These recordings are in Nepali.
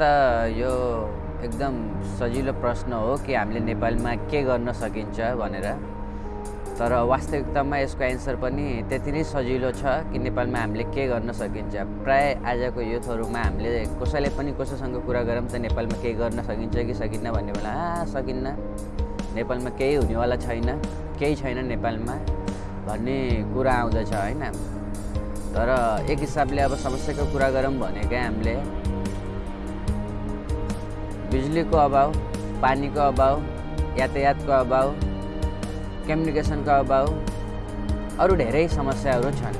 त यो एकदम सजिलो प्रश्न हो कि हामीले नेपालमा के गर्न सकिन्छ भनेर। तर वास्तविकतामा यसको एन्सर पनि त्यति नै सजिलो छ कि नेपालमा हामीले के गर्न सकिन्छ। प्राय आजको युथहरूमा हामीले कसैले पनि कसैसँग कुरा गरौँ त नेपालमा केही गर्न सकिन्छ कि सकिन्न भन्ने बेला आ सकिन्न। नेपालमा केही हुनेवाला छैन केही छैन नेपालमा भन्ने कुरा आउँदछ होइन। तर एक हिसाबले अब समस्याको कुरा गरौँ भनेकै हामीले बिजुलीको अभाव पानीको अभाव यातायातको अभाव कम्युनिकेसनको अभाव अरू धेरै समस्याहरू छन्।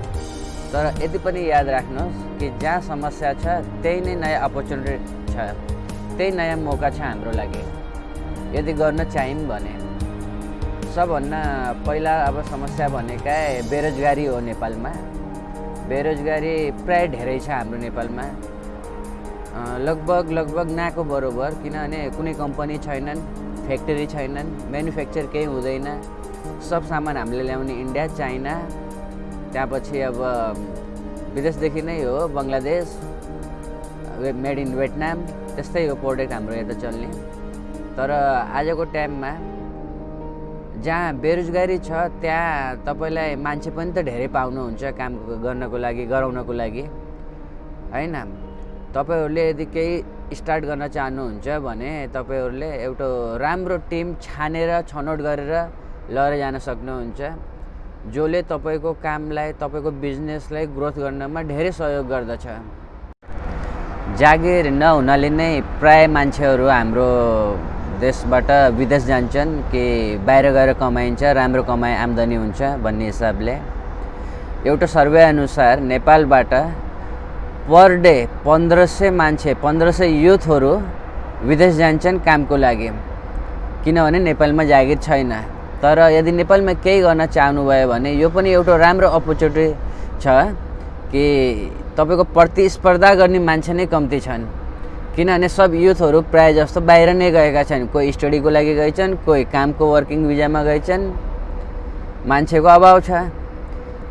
तर यति पनि याद राख्नुहोस् कि जहाँ समस्या छ त्यही नै नयाँ अपर्च्युनिटी छ त्यही नयाँ मौका छ हाम्रो लागि। यदि गर्न चाह्यौँ भने। सबभन्दा पहिला अब समस्या भनेकै बेरोजगारी हो नेपालमा। बेरोजगारी प्राय धेरै छ हाम्रो नेपालमा। लगभग लगभग नाको बरोबर किनभने कुनै कम्पनी छैनन् फ्याक्ट्री छैनन् म्यानुफ्याक्चर केही हुँदैन। सब सामान हामीले ल्याउने इन्डिया चाइना त्यहाँपछि अब विदेशदेखि नै हो बङ्गलादेश मेड इन भेटनाम त्यस्तै हो प्रोडक्ट हाम्रो यता चल्ने। तर आजको टाइममा जहाँ बेरोजगारी छ त्यहाँ तपाईँलाई मान्छे पनि त धेरै पाउनुहुन्छ काम गर्नको लागि गराउनको लागि। होइन? तपाईँहरूले यदि केही स्टार्ट गर्न चाहनुहुन्छ भने तपाईँहरूले एउटा राम्रो टिम छानेर छनौट गरेर लगेर जान सक्नुहुन्छ जसले तपाईँको कामलाई तपाईँको बिजनेसलाई ग्रोथ गर्नमा धेरै सहयोग गर्दछ। जागिर नहुनाले नै प्राय मान्छेहरू हाम्रो देशबाट विदेश जान्छन् कि बाहिर गएर कमाइन्छ राम्रो कमाइ आम्दानी हुन्छ भन्ने हिसाबले। एउटा सर्वे अनुसार नेपालबाट पर डे पन्ध्र सय मान्छे पन्ध्र सय युथहरू विदेश जान्छन् कामको लागि। किनभने नेपालमा जागिर छैन। तर यदि नेपालमा केही गर्न चाहनुभयो भने यो पनि एउटा राम्रो अपर्च्युनिटी छ कि तपाईँको प्रतिस्पर्धा गर्ने मान्छे नै कम्ती छन्। किनभने सब युथहरू प्रायः जस्तो बाहिर नै गएका छन्। कोही स्टडीको लागि गएछन् कोही कामको वर्किङ भिजामा गएछन्। मान्छेको अभाव छ।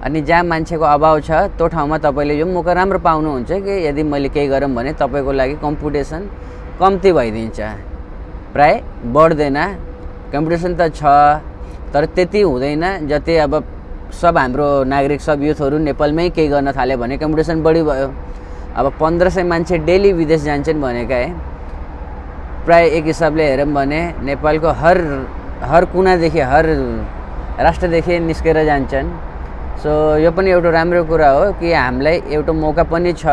अनि जहाँ मान्छेको अभाव छ त्यो ठाउँमा तपाईँले यो मौका राम्रो पाउनुहुन्छ कि यदि मैले केही गरौँ भने तपाईँको लागि कम्पिटिसन कम्ती भइदिन्छ। प्राय बढ्दैन। कम्पिटिसन त छ तर त्यति हुँदैन जति अब सब हाम्रो नागरिक सब युथहरू नेपालमै केही गर्न थाल्यो भने कम्पिटिसन बढी भयो। अब पन्ध्र सय मान्छे डेली विदेश जान्छन् भनेका है प्राय एक हिसाबले हेरौँ भने नेपालको हर हर कुनादेखि हर राष्ट्रदेखि निस्केर जान्छन्। सो यो पनि एउटा राम्रो कुरा हो कि हामीलाई एउटा मौका पनि छ।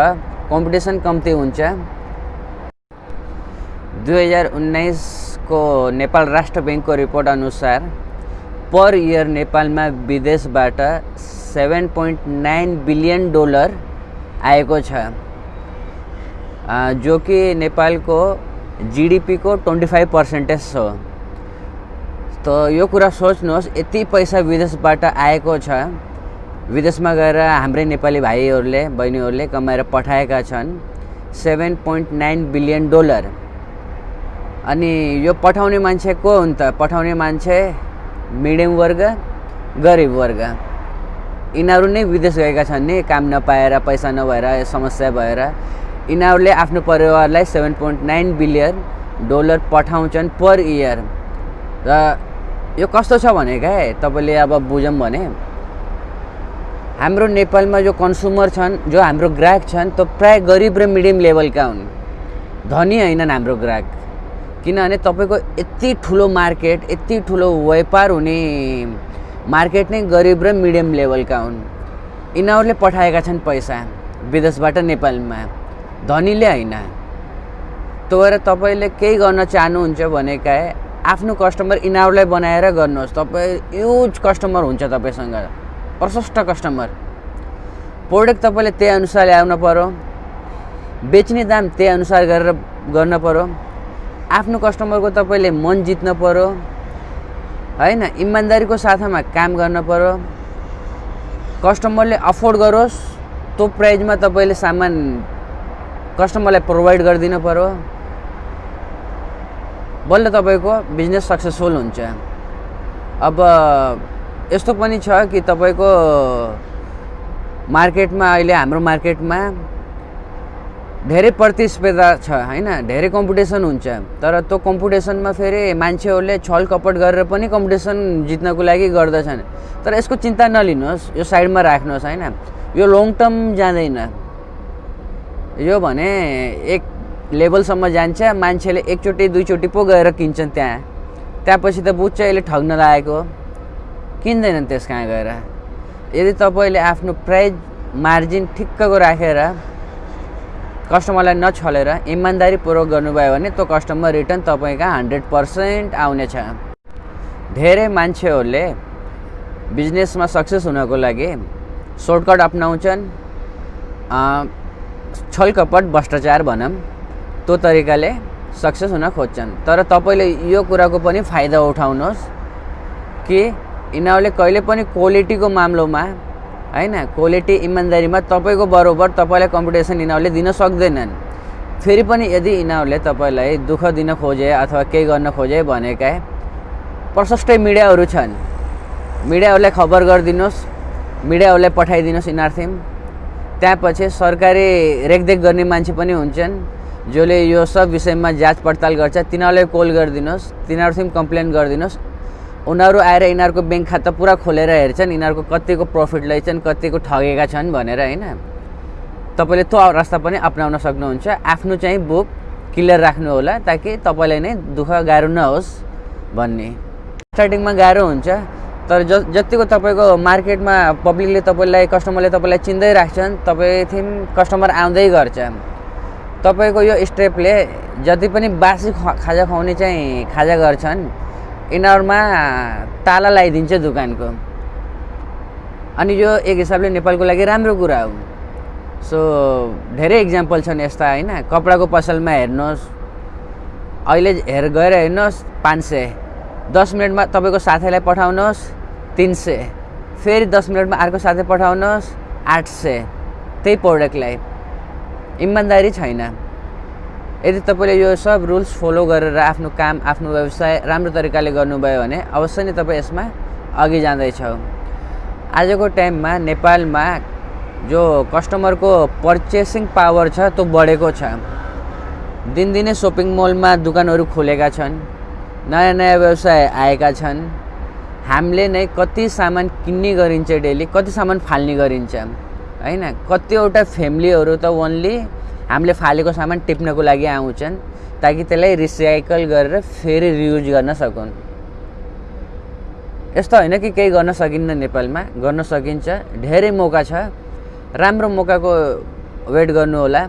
कम्पिटिसन कम्ती हुन्छ। दुई हजार उन्नाइसको नेपाल राष्ट्र ब्याङ्कको रिपोर्ट अनुसार पर इयर नेपालमा विदेशबाट seven point nine billion dollar आएको छ। जो कि नेपालको जिडिपीको ट्वेन्टी फाइभ पर्सेन्टेज हो। त यो कुरा सोच्नुहोस् यति पैसा विदेशबाट आएको छ। विदेशमा गएर हाम्रै नेपाली भाइहरूले बहिनीहरूले कमाएर पठाएका छन्। Seven point nine billion dollar अनि यो पठाउने मान्छे को हुन् त? पठाउने मान्छे मिडियम वर्ग गरिब वर्ग। यिनीहरू नै विदेश गएका छन् नि काम नपाएर पैसा नभएर समस्या भएर। यिनीहरूले आफ्नो परिवारलाई seven point nine billion dollar पठाउँछन् पर इयर र यो कस्तो छ भने क्या तपाईँले अब बुझौँ भने। हाम्रो नेपालमा जो कन्ज्युमर छन् जो हाम्रो ग्राहक छन् त्यो प्राय गरिब र मिडियम लेभलका हुन्। धनी होइनन् हाम्रो ग्राहक। किनभने तपाईँको यति ठुलो मार्केट यति ठुलो व्यापार हुने मार्केट नै गरिब र मिडियम लेभलका हुन्। यिनीहरूले पठाएका छन् पैसा विदेशबाट नेपालमा। धनीले होइन। त्यो भएर तपाईँले केही गर्न चाहनुहुन्छ भनेका आफ्नो कस्टमर यिनीहरूलाई बनाएर गर्नुहोस्। तपाईँ युज कस्टमर हुन्छ तपाईँसँग। प्रशस्त कस्टमर प्रोडक्ट तपाईँले त्यही अनुसार ल्याउनु पऱ्यो बेच्ने दाम त्यही अनुसार गरेर गर्न पऱ्यो आफ्नो कस्टमरको तपाईँले मन जित्न पऱ्यो होइन इमान्दारीको साथमा काम गर्न पऱ्यो कस्टमरले अफोर्ड गरोस् त्यो प्राइजमा तपाईँले सामान कस्टमरलाई प्रोभाइड गरिदिनु पऱ्यो बल्ल तपाईँको बिजनेस सक्सेसफुल हुन्छ। अब यस्तो पनि छ कि तपाईँको मार्केटमा अहिले हाम्रो मार्केटमा धेरै प्रतिस्पर्धा छ होइन? धेरै कम्पिटिसन हुन्छ। तर त्यो कम्पिटिसनमा फेरि मान्छेहरूले छल कपट गरेर पनि कम्पिटिसन जित्नको लागि गर्दछन्। तर यसको चिन्ता नलिनुहोस् यो साइडमा राख्नुहोस् होइन? यो लङ टर्म जाँदैन। यो भने एक लेभलसम्म जान्छ मान्छेले एकचोटि दुईचोटि पो गएर किन्छन् त्यहाँ। त्यहाँपछि त बुझ्छ यसले ठग्न लागेको। किन्दैनन् त्यस कहाँ गएर? यदि तपाईँले आफ्नो प्राइज मार्जिन ठिक्कको राखेर कस्टमरलाई नछलेर इमान्दारीपूर्वक गर्नुभयो भने त्यो कस्टमर रिटर्न तपाईँका हन्ड्रेड पर्सेन्ट आउनेछ। धेरै मान्छेहरूले बिजनेसमा सक्सेस हुनको लागि सर्टकट अप्नाउँछन् छलकपट भ्रष्टाचार भनौँ त्यो तरिकाले सक्सेस हुन खोज्छन्। तर तपाईँले यो कुराको पनि फाइदा उठाउनुहोस् कि यिनीहरूले कहिले पनि क्वालिटीको मामलोमा होइन? क्वालिटी इमान्दारीमा तपाईँको बरोबर तपाईँलाई कम्पिटिसन यिनीहरूले दिन सक्दैनन्। फेरि पनि यदि यिनीहरूले तपाईँलाई दुःख दिन खोजे अथवा केही गर्न खोजे भनेका प्रशस्तै मिडियाहरू छन् मिडियाहरूलाई खबर गरिदिनुहोस् मिडियाहरूलाई पठाइदिनुहोस् यिनीहरूथिम त्यहाँपछि सरकारी रेखदेख गर्ने मान्छे पनि हुन्छन् जसले यो सब विषयमा जाँच पडताल गर्छ। तिनीहरूलाई कल गरिदिनुहोस् तिनीहरूसित कम्प्लेन गरिदिनुहोस्। उनीहरू आएर यिनीहरूको ब्याङ्क खाता पुरा खोलेर हेर्छन् यिनीहरूको कतिको प्रफिट लैछन् कतिको ठगेका छन् भनेर होइन। तपाईँले त्यो रास्ता पनि अप्नाउन सक्नुहुन्छ। आफ्नो चाहिँ बुक क्लियर राख्नु होला ताकि तपाईँलाई नै दुःख गाह्रो नहोस् भन्ने। स्टार्टिङमा गाह्रो हुन्छ तर ज जतिको तपाईँको मार्केटमा पब्लिकले तपाईँलाई कस्टमरले तपाईँलाई चिन्दै राख्छन् तपाईँ थिम कस्टमर आउँदै गर्छ। तपाईँको यो स्टेपले जति पनि बासी खाजा खुवाउने चाहिँ खाजा गर्छन् यिनीहरूमा ताला लगाइदिन्छ दोकानको। अनि यो एक हिसाबले नेपालको लागि राम्रो कुरा हो। सो धेरै इक्जाम्पल छन् यस्ता होइन? कपडाको पसलमा हेर्नुहोस्। अहिले हेर गएर हेर्नुहोस् पाँच सय। दस मिनटमा तपाईँको साथीलाई पठाउनुहोस् तिन सय। फेरि दस मिनटमा अर्को साथी पठाउनुहोस् आठ सय। त्यही प्रडक्टलाई इमान्दारी छैन। यदि तपाईँले यो सब रुल्स फलो गरेर आफ्नो काम आफ्नो व्यवसाय राम्रो तरिकाले गर्नुभयो भने अवश्य नै तपाईँ यसमा अघि जाँदैछौ। आजको टाइममा नेपालमा जो कस्टमरको पर्चेसिङ पावर छ त्यो बढेको छ। दिनदिनै सपिङ मलमा दोकानहरू खोलेका छन् नयाँ नयाँ व्यवसाय आएका छन्। हामीले नै कति सामान किन्ने गरिन्छ डेली कति सामान फाल्ने गरिन्छ होइन? कतिवटा फ्यामिलीहरू त ओन्ली हामीले फालेको सामान टिप्नको लागि आउँछन् ताकि त्यसलाई रिसाइकल गरेर फेरि रियुज गर्न सकुन्। यस्तो होइन कि केही गर्न सकिन्न नेपालमा गर्न सकिन्छ। धेरै मौका छ। राम्रो मौकाको वेट गर्नु होला।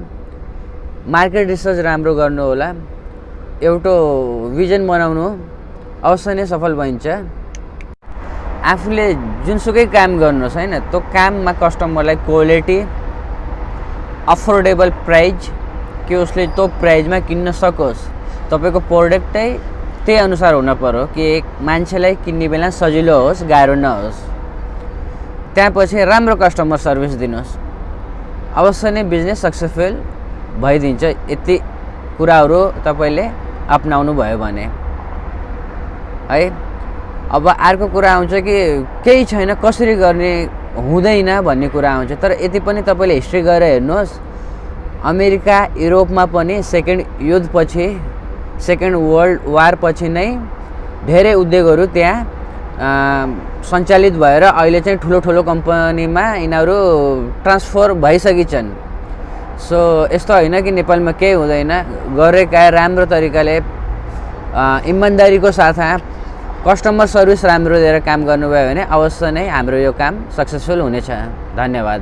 मार्केट रिसर्च राम्रो गर्नु होला। एउटो भिजन बनाउनु अवश्य नै सफल भइन्छ। आफूले जुनसुकै काम गर्नुहोस् होइन त्यो काममा कस्टमरलाई क्वालिटी अफोर्डेबल प्राइज कि उसले त्यो प्राइजमा किन्न सकोस्। तपाईँको प्रोडक्टै त्यही अनुसार हुन पऱ्यो कि एक मान्छेलाई किन्ने बेला सजिलो होस् गाह्रो नहोस्। त्यहाँपछि राम्रो कस्टमर सर्भिस दिनुहोस्। अवश्य नै बिजनेस सक्सेसफुल भइदिन्छ। यति कुराहरू तपाईँले अप्नाउनु भयो भने। है अब अर्को कुरा आउँछ कि केही छैन कसरी गर्ने हुँदैन भन्ने कुरा आउँछ। तर यति पनि तपाईँले हिस्ट्री गएर हेर्नुहोस् अमेरिका युरोपमा पनि सेकेन्ड युद्धपछि सेकेन्ड वर्ल्ड वारपछि नै धेरै उद्योगहरू त्यहाँ सञ्चालित भएर अहिले चाहिँ ठुलो ठुलो कम्पनीमा यिनीहरू ट्रान्सफर भइसकेछन्। सो यस्तो होइन कि नेपालमा केही हुँदैन। गरेका राम्रो तरिकाले इमान्दारीको साथमा कस्टमर सर्भिस राम्रो दिएर काम गर्नुभयो भने अवश्य नै हाम्रो यो काम सक्सेसफुल हुनेछ। धन्यवाद।